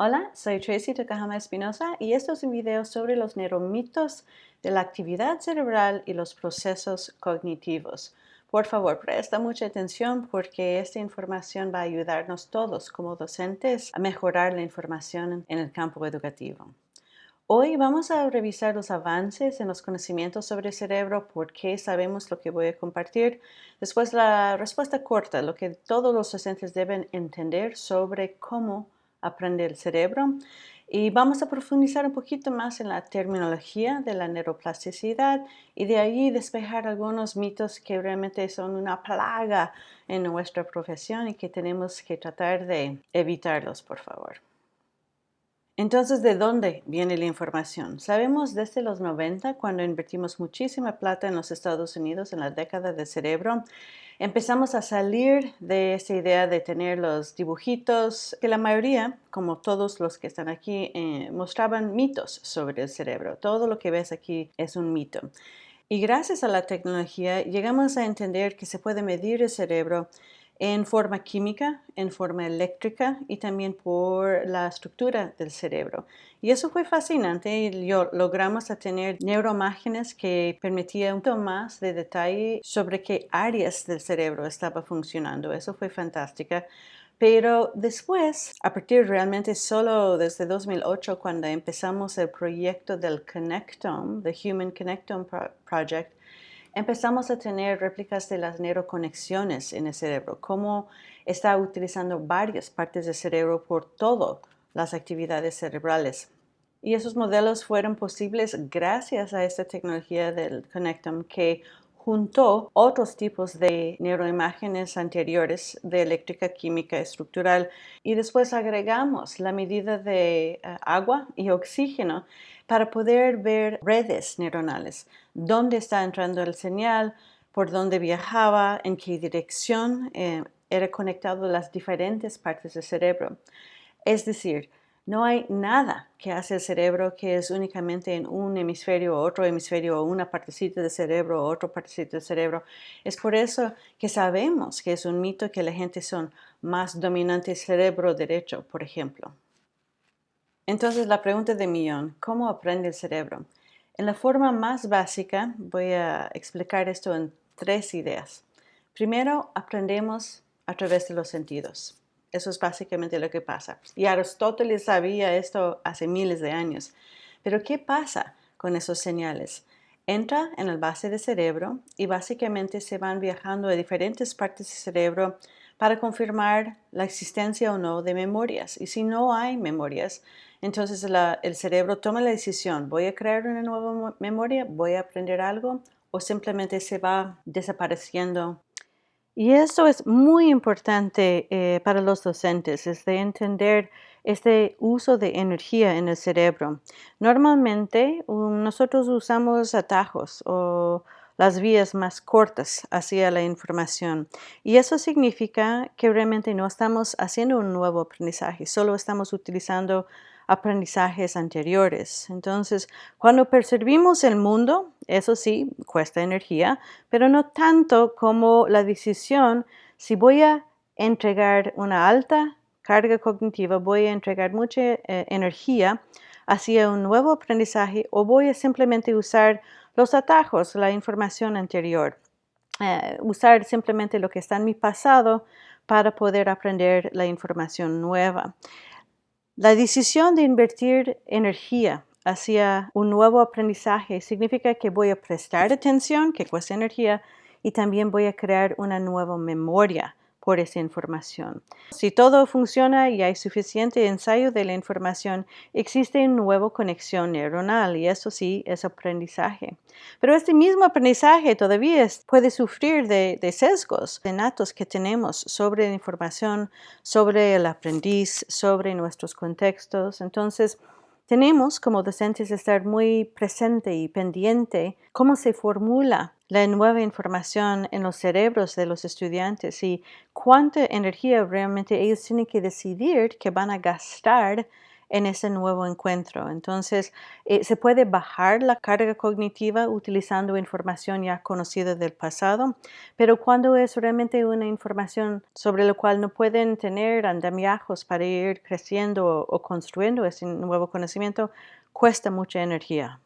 Hola, soy Tracy Takahama Espinosa y esto es un video sobre los neuromitos de la actividad cerebral y los procesos cognitivos. Por favor, presta mucha atención porque esta información va a ayudarnos todos como docentes a mejorar la información en el campo educativo. Hoy vamos a revisar los avances en los conocimientos sobre el cerebro, por qué sabemos lo que voy a compartir. Después la respuesta corta, lo que todos los docentes deben entender sobre cómo aprende el cerebro. Y vamos a profundizar un poquito más en la terminología de la neuroplasticidad y de ahí despejar algunos mitos que realmente son una plaga en nuestra profesión y que tenemos que tratar de evitarlos, por favor. Entonces, ¿de dónde viene la información? Sabemos desde los 90, cuando invertimos muchísima plata en los Estados Unidos en la década del cerebro, empezamos a salir de esa idea de tener los dibujitos, que la mayoría, como todos los que están aquí, eh, mostraban mitos sobre el cerebro. Todo lo que ves aquí es un mito. Y gracias a la tecnología llegamos a entender que se puede medir el cerebro en forma química, en forma eléctrica y también por la estructura del cerebro. Y eso fue fascinante logramos tener neuroimágenes que permitían un poco más de detalle sobre qué áreas del cerebro estaba funcionando. Eso fue fantástico. Pero después, a partir realmente solo desde 2008, cuando empezamos el proyecto del Connectome, the Human Connectome Project, empezamos a tener réplicas de las neuroconexiones en el cerebro, cómo está utilizando varias partes del cerebro por todas las actividades cerebrales. Y esos modelos fueron posibles gracias a esta tecnología del Connectome que juntó otros tipos de neuroimágenes anteriores de eléctrica química estructural y después agregamos la medida de eh, agua y oxígeno para poder ver redes neuronales, dónde está entrando el señal, por dónde viajaba, en qué dirección eh, era conectado las diferentes partes del cerebro. Es decir, no hay nada que hace el cerebro que es únicamente en un hemisferio o otro hemisferio o una partecita del cerebro o otra partecita del cerebro. Es por eso que sabemos que es un mito que la gente son más dominantes cerebro derecho, por ejemplo. Entonces la pregunta de millón, ¿cómo aprende el cerebro? En la forma más básica voy a explicar esto en tres ideas. Primero, aprendemos a través de los sentidos. Eso es básicamente lo que pasa. Y Aristóteles sabía esto hace miles de años. Pero ¿qué pasa con esos señales? Entra en el base del cerebro y básicamente se van viajando a diferentes partes del cerebro para confirmar la existencia o no de memorias. Y si no hay memorias, entonces el cerebro toma la decisión, voy a crear una nueva memoria, voy a aprender algo o simplemente se va desapareciendo. Y eso es muy importante eh, para los docentes, es de entender este uso de energía en el cerebro. Normalmente nosotros usamos atajos o las vías más cortas hacia la información. Y eso significa que realmente no estamos haciendo un nuevo aprendizaje, solo estamos utilizando aprendizajes anteriores. Entonces, cuando percibimos el mundo, eso sí, cuesta energía, pero no tanto como la decisión si voy a entregar una alta carga cognitiva, voy a entregar mucha eh, energía hacia un nuevo aprendizaje o voy a simplemente usar los atajos, la información anterior. Eh, usar simplemente lo que está en mi pasado para poder aprender la información nueva. La decisión de invertir energía hacia un nuevo aprendizaje significa que voy a prestar atención, que cuesta energía, y también voy a crear una nueva memoria por esa información. Si todo funciona y hay suficiente ensayo de la información, existe una nueva conexión neuronal y eso sí es aprendizaje. Pero este mismo aprendizaje todavía puede sufrir de, de sesgos natos que tenemos sobre la información, sobre el aprendiz, sobre nuestros contextos. Entonces, tenemos como docentes estar muy presente y pendiente cómo se formula la nueva información en los cerebros de los estudiantes y cuánta energía realmente ellos tienen que decidir que van a gastar en ese nuevo encuentro. Entonces, eh, se puede bajar la carga cognitiva utilizando información ya conocida del pasado, pero cuando es realmente una información sobre la cual no pueden tener andamiajos para ir creciendo o construyendo ese nuevo conocimiento, cuesta mucha energía.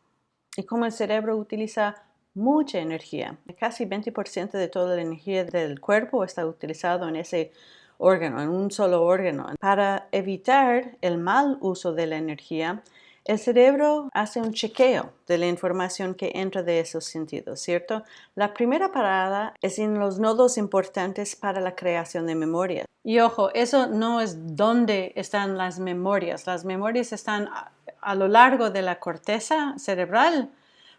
Y como el cerebro utiliza mucha energía, casi 20% de toda la energía del cuerpo está utilizado en ese órgano, en un solo órgano. Para evitar el mal uso de la energía, el cerebro hace un chequeo de la información que entra de esos sentidos, ¿cierto? La primera parada es en los nodos importantes para la creación de memoria. Y ojo, eso no es dónde están las memorias. Las memorias están a lo largo de la corteza cerebral,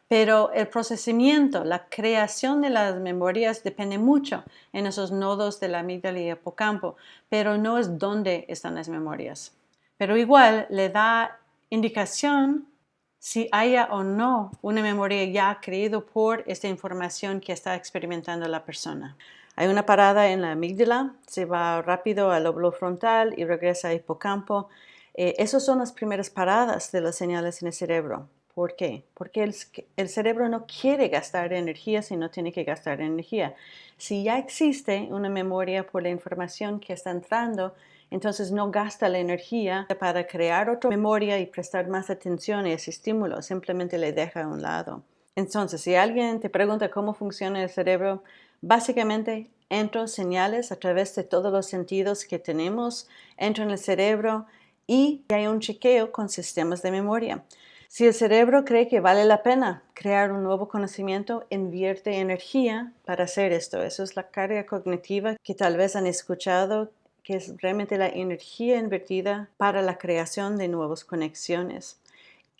pero el procesamiento, la creación de las memorias depende mucho en esos nodos de la amígdala y hipocampo, pero no es dónde están las memorias. Pero igual le da indicación si haya o no una memoria ya creída por esta información que está experimentando la persona. Hay una parada en la amígdala, se va rápido al lóbulo frontal y regresa al hipocampo. Eh, esas son las primeras paradas de las señales en el cerebro. ¿Por qué? Porque el, cerebro no quiere gastar energía si no tiene que gastar energía. Si ya existe una memoria por la información que está entrando, entonces no gasta la energía para crear otra memoria y prestar más atención a ese estímulo, simplemente le deja a un lado. Entonces, si alguien te pregunta cómo funciona el cerebro, básicamente entran señales a través de todos los sentidos que tenemos, entran en el cerebro y hay un chequeo con sistemas de memoria. Si el cerebro cree que vale la pena crear un nuevo conocimiento, invierte energía para hacer esto. Eso es la carga cognitiva que tal vez han escuchado, que es realmente la energía invertida para la creación de nuevas conexiones.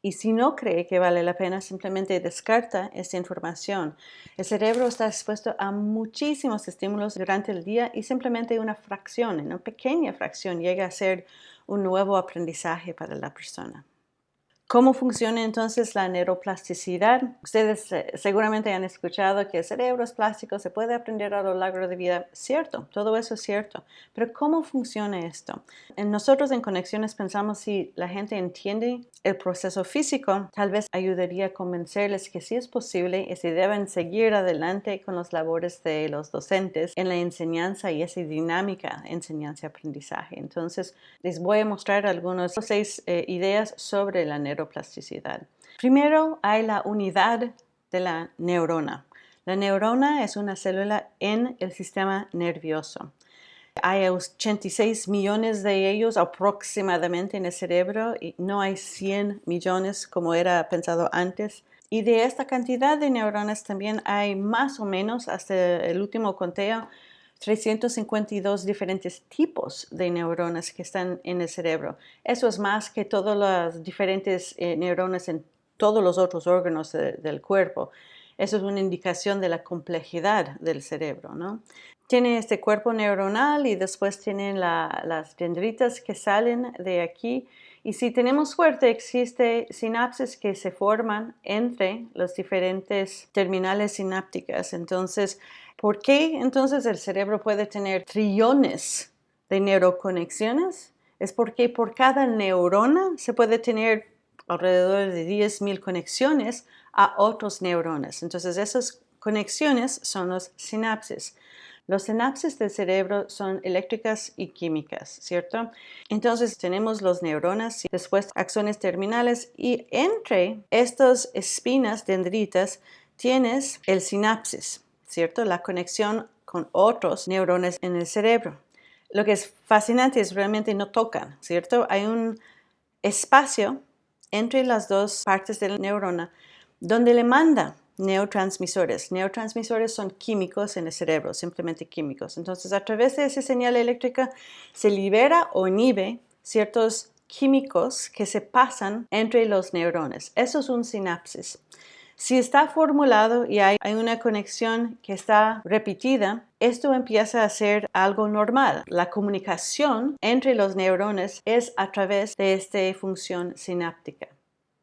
Y si no cree que vale la pena, simplemente descarta esta información. El cerebro está expuesto a muchísimos estímulos durante el día y simplemente una fracción, una pequeña fracción, llega a ser un nuevo aprendizaje para la persona. ¿Cómo funciona entonces la neuroplasticidad? Ustedes eh, seguramente han escuchado que el cerebro es plástico, se puede aprender a lo largo de vida. Cierto, todo eso es cierto. Pero ¿cómo funciona esto? Nosotros en Conexiones pensamos si la gente entiende el proceso físico, tal vez ayudaría a convencerles que sí es posible y se deben seguir adelante con las labores de los docentes en la enseñanza y esa dinámica enseñanza-aprendizaje. Entonces, les voy a mostrar algunas seis eh, ideas sobre la neuroplasticidad neuroplasticidad. Primero hay la unidad de la neurona. La neurona es una célula en el sistema nervioso. Hay 86 millones de ellos aproximadamente en el cerebro y no hay 100 millones como era pensado antes. Y de esta cantidad de neuronas también hay más o menos, hasta el último conteo, 352 diferentes tipos de neuronas que están en el cerebro. Eso es más que todas las diferentes eh, neuronas en todos los otros órganos del cuerpo. Eso es una indicación de la complejidad del cerebro. ¿no? Tiene este cuerpo neuronal y después tienen las dendritas que salen de aquí. Y si tenemos suerte, existe sinapsis que se forman entre las diferentes terminales sinápticas. Entonces, ¿Por qué entonces el cerebro puede tener trillones de neuroconexiones? Es porque por cada neurona se puede tener alrededor de 10.000 conexiones a otros neuronas. Entonces esas conexiones son los sinapsis. Los sinapsis del cerebro son eléctricas y químicas, ¿cierto? Entonces tenemos los neuronas y después axones terminales y entre estas espinas dendritas tienes el sinapsis. ¿Cierto? La conexión con otros neurones en el cerebro. Lo que es fascinante es realmente no tocan, ¿cierto? Hay un espacio entre las dos partes de la neurona donde le manda neurotransmisores. Neurotransmisores son químicos en el cerebro, simplemente químicos. Entonces, a través de esa señal eléctrica se libera o inhibe ciertos químicos que se pasan entre los neurones. Eso es un sinapsis. Si está formulado y hay, una conexión que está repetida, esto empieza a ser algo normal. La comunicación entre los neurones es a través de esta función sináptica.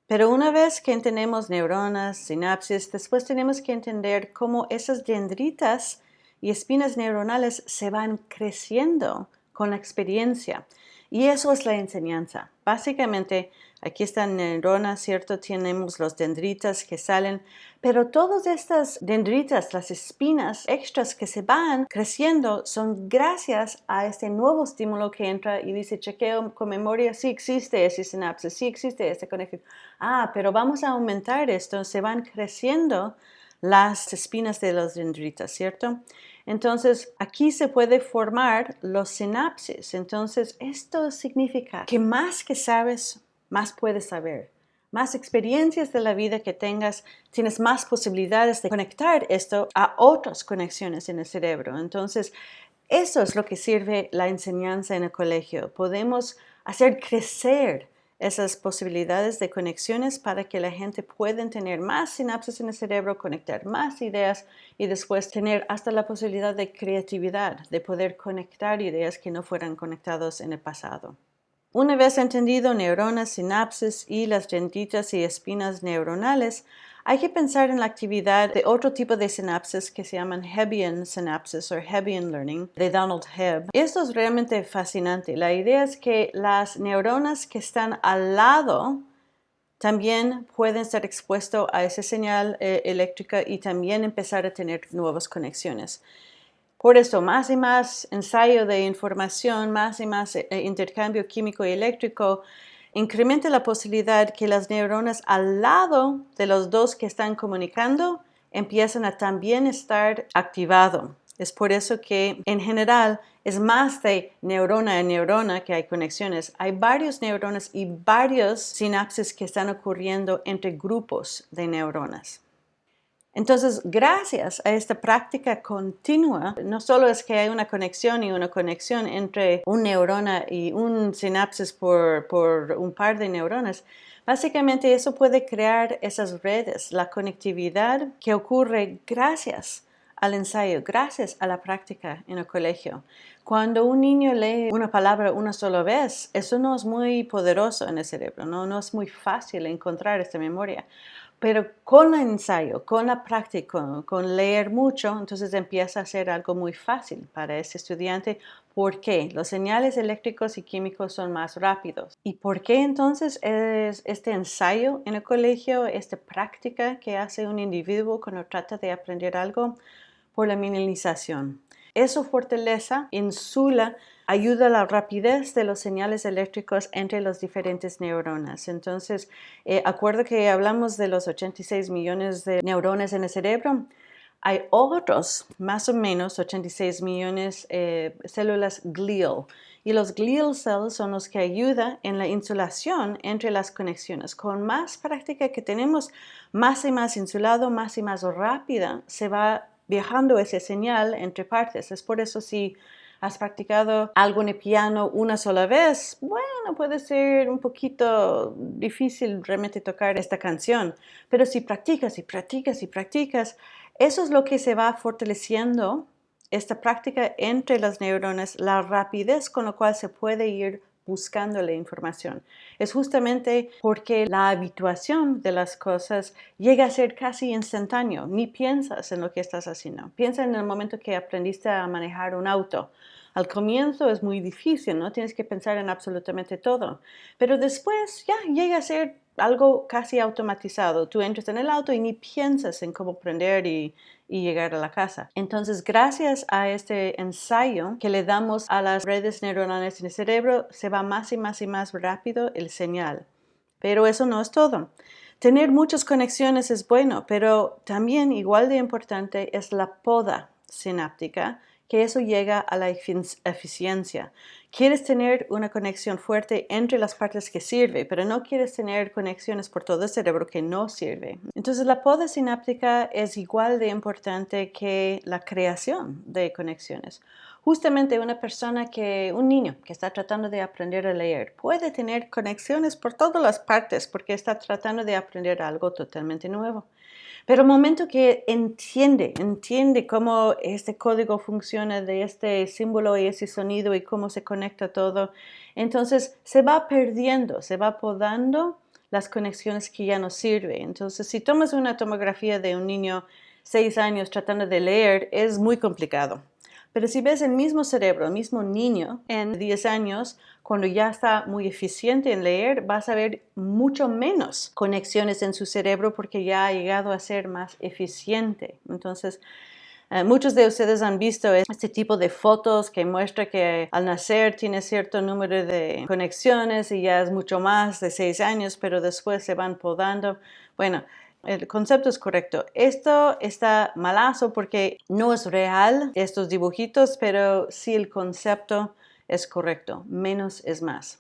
Pero una vez que entendemos neuronas, sinapsis, después tenemos que entender cómo esas dendritas y espinas neuronales se van creciendo con la experiencia. Y eso es la enseñanza. Básicamente, aquí están neuronas, ¿cierto? Tenemos los dendritas que salen, pero todas estas dendritas, las espinas extras que se van creciendo, son gracias a este nuevo estímulo que entra y dice, chequeo con memoria, sí existe ese sinapsis, sí existe esta conexión. Ah, pero vamos a aumentar esto, se van creciendo las espinas de los dendritas, ¿cierto? Entonces, aquí se puede formar los sinapsis. Entonces, esto significa que más que sabes, más puedes saber. Más experiencias de la vida que tengas, tienes más posibilidades de conectar esto a otras conexiones en el cerebro. Entonces, eso es lo que sirve la enseñanza en el colegio. Podemos hacer crecer esas posibilidades de conexiones para que la gente pueda tener más sinapsis en el cerebro, conectar más ideas y después tener hasta la posibilidad de creatividad, de poder conectar ideas que no fueran conectadas en el pasado. Una vez entendido neuronas, sinapsis y las dentitas y espinas neuronales, hay que pensar en la actividad de otro tipo de sinapsis que se llaman Hebbian synapses o Hebbian learning de Donald Hebb. Esto es realmente fascinante. La idea es que las neuronas que están al lado también pueden estar expuestos a esa señal eh, eléctrica y también empezar a tener nuevas conexiones. Por eso, más y más ensayo de información, más y más eh, intercambio químico y eléctrico incrementa la posibilidad que las neuronas al lado de los dos que están comunicando empiezan a también estar activado. Es por eso que en general es más de neurona en neurona que hay conexiones. Hay varios neuronas y varios sinapsis que están ocurriendo entre grupos de neuronas. Entonces, gracias a esta práctica continua, no solo es que hay una conexión y una conexión entre un neurona y un sinapsis por, por un par de neuronas, básicamente eso puede crear esas redes, la conectividad que ocurre gracias al ensayo, gracias a la práctica en el colegio. Cuando un niño lee una palabra una sola vez, eso no es muy poderoso en el cerebro, no, no es muy fácil encontrar esta memoria. Pero con el ensayo, con la práctica, con leer mucho, entonces empieza a ser algo muy fácil para ese estudiante. ¿Por qué? Los señales eléctricos y químicos son más rápidos. ¿Y por qué entonces es este ensayo en el colegio, esta práctica que hace un individuo cuando trata de aprender algo? Por la minimización. Eso fortalece, insula ayuda a la rapidez de los señales eléctricos entre las diferentes neuronas. Entonces, eh, acuerdo que hablamos de los 86 millones de neuronas en el cerebro. Hay otros, más o menos 86 millones de eh, células glial. Y los glial cells son los que ayudan en la insulación entre las conexiones. Con más práctica que tenemos, más y más insulado, más y más rápida se va viajando esa señal entre partes. Es por eso si has practicado algo el piano una sola vez, bueno, puede ser un poquito difícil realmente tocar esta canción, pero si practicas y practicas y practicas, eso es lo que se va fortaleciendo esta práctica entre las neuronas, la rapidez con la cual se puede ir buscando la información. Es justamente porque la habituación de las cosas llega a ser casi instantáneo. Ni piensas en lo que estás haciendo. Piensa en el momento que aprendiste a manejar un auto. Al comienzo es muy difícil, ¿no? Tienes que pensar en absolutamente todo. Pero después ya llega a ser algo casi automatizado. Tú entras en el auto y ni piensas en cómo prender y, y, llegar a la casa. Entonces, gracias a este ensayo que le damos a las redes neuronales en el cerebro, se va más y más y más rápido el señal. Pero eso no es todo. Tener muchas conexiones es bueno, pero también igual de importante es la poda sináptica que eso llega a la eficiencia. Quieres tener una conexión fuerte entre las partes que sirve, pero no quieres tener conexiones por todo el cerebro que no sirve. Entonces la poda sináptica es igual de importante que la creación de conexiones. Justamente una persona que, un niño que está tratando de aprender a leer, puede tener conexiones por todas las partes porque está tratando de aprender algo totalmente nuevo. Pero el momento que entiende, entiende cómo este código funciona de este símbolo y ese sonido y cómo se conecta todo, entonces se va perdiendo, se va podando las conexiones que ya no sirven. Entonces, si tomas una tomografía de un niño seis años tratando de leer, es muy complicado. Pero si ves el mismo cerebro, el mismo niño en 10 años, cuando ya está muy eficiente en leer, vas a ver mucho menos conexiones en su cerebro porque ya ha llegado a ser más eficiente. Entonces, eh, muchos de ustedes han visto este tipo de fotos que muestra que al nacer tiene cierto número de conexiones y ya es mucho más de 6 años, pero después se van podando. Bueno, el concepto es correcto. Esto está malazo porque no es real estos dibujitos, pero sí el concepto es correcto. Menos es más.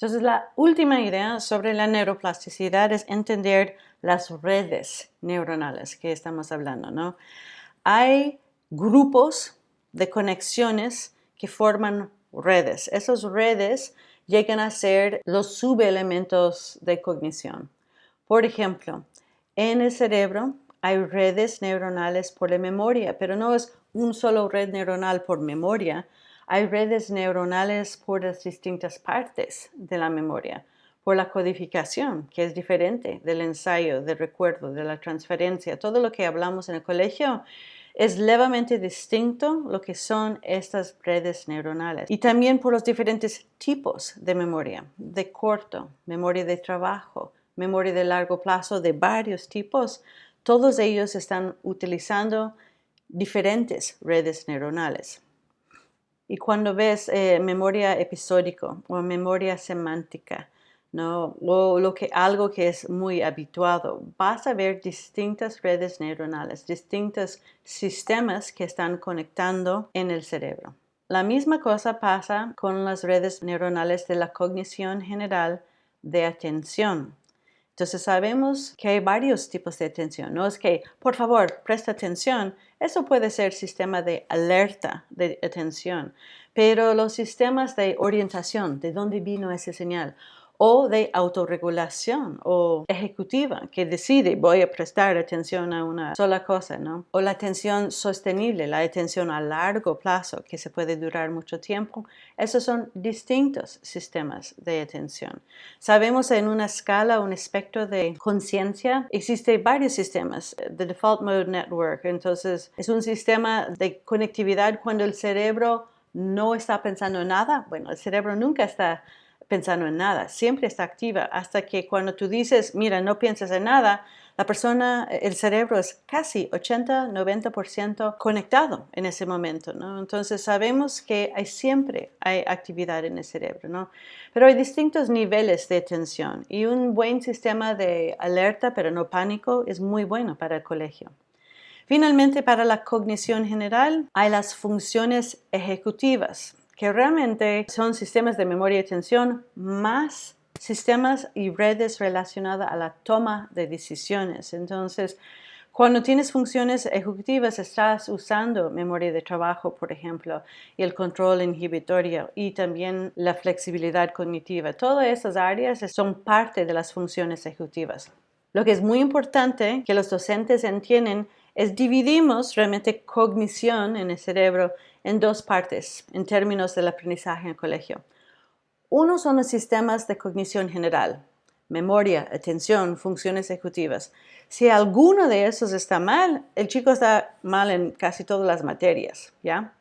Entonces, la última idea sobre la neuroplasticidad es entender las redes neuronales que estamos hablando, ¿no? Hay grupos de conexiones que forman redes. Esas redes llegan a ser los subelementos de cognición. Por ejemplo, en el cerebro hay redes neuronales por la memoria, pero no es un solo red neuronal por memoria. Hay redes neuronales por las distintas partes de la memoria, por la codificación, que es diferente del ensayo, del recuerdo, de la transferencia. Todo lo que hablamos en el colegio es levemente distinto lo que son estas redes neuronales. Y también por los diferentes tipos de memoria, de corto, memoria de trabajo, memoria de largo plazo de varios tipos, todos ellos están utilizando diferentes redes neuronales. Y cuando ves eh, memoria episódico o memoria semántica, ¿no? o lo que, algo que es muy habituado, vas a ver distintas redes neuronales, distintos sistemas que están conectando en el cerebro. La misma cosa pasa con las redes neuronales de la cognición general de atención. Entonces sabemos que hay varios tipos de atención. No es que, por favor, presta atención. Eso puede ser sistema de alerta de atención. Pero los sistemas de orientación, de dónde vino esa señal, o de autorregulación o ejecutiva que decide voy a prestar atención a una sola cosa, ¿no? O la atención sostenible, la atención a largo plazo que se puede durar mucho tiempo. Esos son distintos sistemas de atención. Sabemos en una escala, un espectro de conciencia, existe varios sistemas. The Default Mode Network, entonces es un sistema de conectividad cuando el cerebro no está pensando en nada. Bueno, el cerebro nunca está pensando en nada, siempre está activa hasta que cuando tú dices, mira, no piensas en nada, la persona, el cerebro es casi 80-90% conectado en ese momento, ¿no? Entonces sabemos que hay siempre hay actividad en el cerebro, ¿no? Pero hay distintos niveles de atención y un buen sistema de alerta, pero no pánico, es muy bueno para el colegio. Finalmente, para la cognición general, hay las funciones ejecutivas que realmente son sistemas de memoria y atención más sistemas y redes relacionadas a la toma de decisiones. Entonces, cuando tienes funciones ejecutivas, estás usando memoria de trabajo, por ejemplo, y el control inhibitorio y también la flexibilidad cognitiva. Todas esas áreas son parte de las funciones ejecutivas. Lo que es muy importante que los docentes entiendan es dividimos realmente cognición en el cerebro en dos partes en términos del aprendizaje en el colegio. Uno son los sistemas de cognición general, memoria, atención, funciones ejecutivas. Si alguno de esos está mal, el chico está mal en casi todas las materias, ¿ya?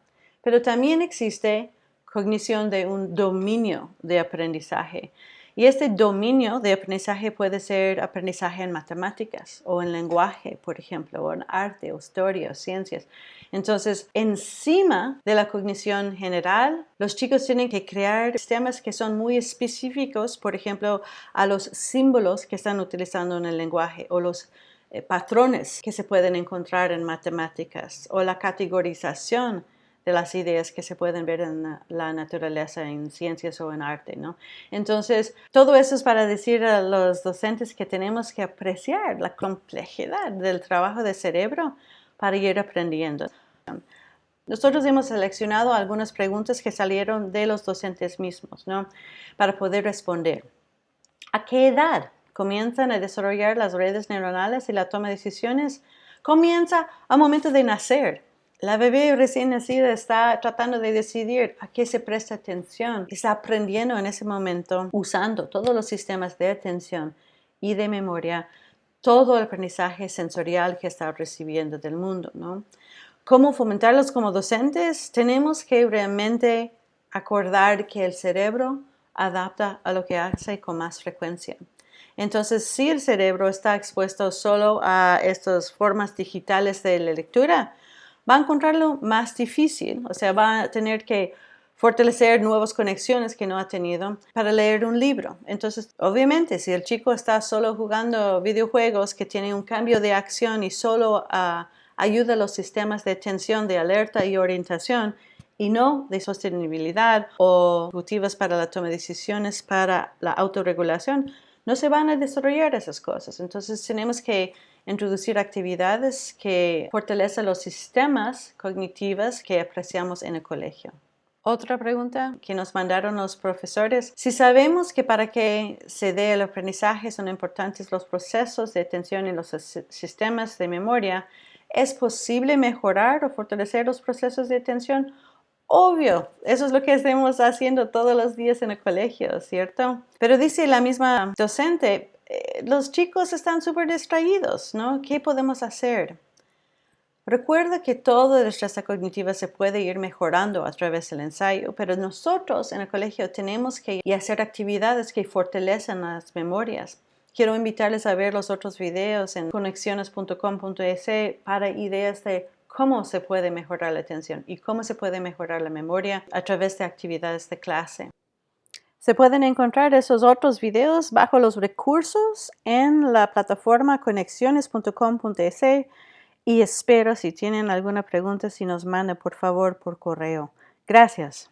Pero también existe cognición de un dominio de aprendizaje. Y este dominio de aprendizaje puede ser aprendizaje en matemáticas o en lenguaje, por ejemplo, o en arte, o historia, o ciencias. Entonces, encima de la cognición general, los chicos tienen que crear sistemas que son muy específicos, por ejemplo, a los símbolos que están utilizando en el lenguaje o los eh, patrones que se pueden encontrar en matemáticas o la categorización de las ideas que se pueden ver en la naturaleza, en ciencias o en arte, ¿no? Entonces, todo eso es para decir a los docentes que tenemos que apreciar la complejidad del trabajo de cerebro para ir aprendiendo. Nosotros hemos seleccionado algunas preguntas que salieron de los docentes mismos, ¿no? Para poder responder. ¿A qué edad comienzan a desarrollar las redes neuronales y la toma de decisiones? Comienza al momento de nacer. La bebé recién nacida está tratando de decidir a qué se presta atención. Está aprendiendo en ese momento, usando todos los sistemas de atención y de memoria, todo el aprendizaje sensorial que está recibiendo del mundo. ¿no? cómo fomentarlos como docentes, tenemos que realmente acordar que el cerebro adapta a lo que hace con más frecuencia. Entonces, si el cerebro está expuesto solo a estas formas digitales de la lectura, va a encontrarlo más difícil, o sea, va a tener que fortalecer nuevas conexiones que no ha tenido para leer un libro. Entonces, obviamente, si el chico está solo jugando videojuegos que tienen un cambio de acción y solo ah, ayuda a los sistemas de atención, de alerta y orientación, y no de sostenibilidad o ejecutivas para la toma de decisiones para la autorregulación, no se van a desarrollar esas cosas. Entonces tenemos que introducir actividades que fortalecen los sistemas cognitivos que apreciamos en el colegio. Otra pregunta que nos mandaron los profesores. Si sabemos que para que se dé el aprendizaje son importantes los procesos de atención y los sistemas de memoria, ¿es posible mejorar o fortalecer los procesos de atención Obvio, eso es lo que estamos haciendo todos los días en el colegio, ¿cierto? Pero dice la misma docente, eh, los chicos están súper distraídos, ¿no? ¿Qué podemos hacer? Recuerda que todo el estrés cognitiva se puede ir mejorando a través del ensayo, pero nosotros en el colegio tenemos que hacer actividades que fortalecen las memorias. Quiero invitarles a ver los otros videos en conexiones.com.es para ideas de cómo se puede mejorar la atención y cómo se puede mejorar la memoria a través de actividades de clase. Se pueden encontrar esos otros videos bajo los recursos en la plataforma conexiones.com.es y espero si tienen alguna pregunta si nos manda por favor por correo. Gracias.